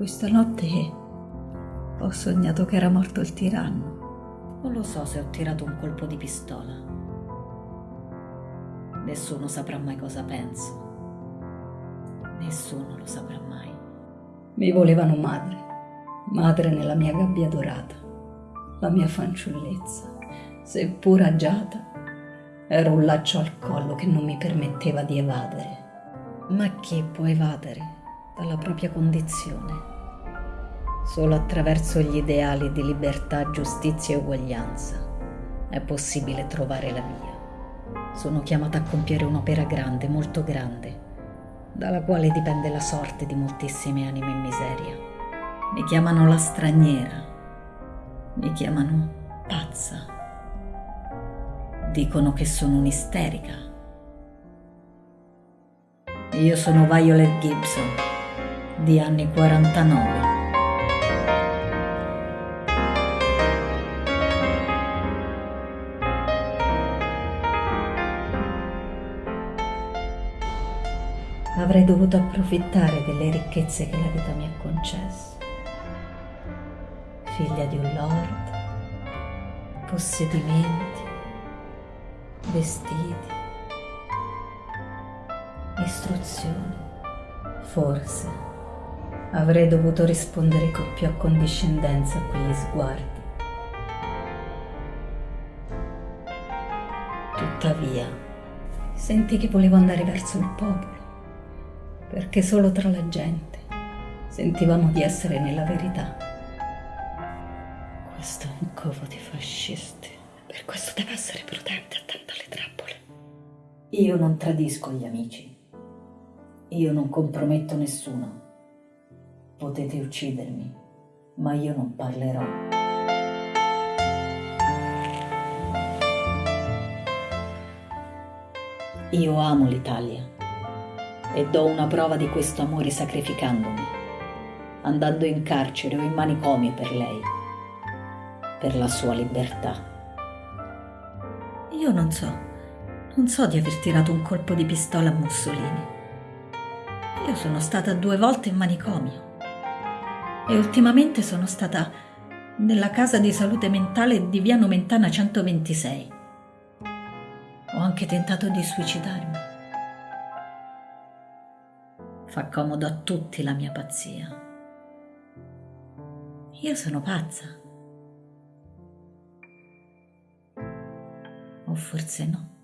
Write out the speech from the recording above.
Questa notte ho sognato che era morto il tiranno. Non lo so se ho tirato un colpo di pistola. Nessuno saprà mai cosa penso. Nessuno lo saprà mai. Mi volevano madre, madre nella mia gabbia dorata, la mia fanciullezza, seppur agiata, era un laccio al collo che non mi permetteva di evadere. Ma chi può evadere dalla propria condizione? Solo attraverso gli ideali di libertà, giustizia e uguaglianza è possibile trovare la via. Sono chiamata a compiere un'opera grande, molto grande, dalla quale dipende la sorte di moltissime anime in miseria. Mi chiamano la straniera, mi chiamano pazza, dicono che sono un'isterica. Io sono Violet Gibson, di anni 49. Avrei dovuto approfittare delle ricchezze che la vita mi ha concesso. Figlia di un lord, possedimenti, vestiti, istruzioni. Forse avrei dovuto rispondere con più accondiscendenza a quegli sguardi. Tuttavia, sentì che volevo andare verso il popolo perché solo tra la gente sentivamo di essere nella verità. Questo è un covo di fascisti, per questo deve essere prudente, attenta alle trappole. Io non tradisco gli amici, io non comprometto nessuno. Potete uccidermi, ma io non parlerò. Io amo l'Italia e do una prova di questo amore sacrificandomi, andando in carcere o in manicomio per lei, per la sua libertà. Io non so, non so di aver tirato un colpo di pistola a Mussolini. Io sono stata due volte in manicomio e ultimamente sono stata nella casa di salute mentale di via Nomentana 126. Ho anche tentato di suicidarmi. Fa comodo a tutti la mia pazzia. Io sono pazza. O forse no.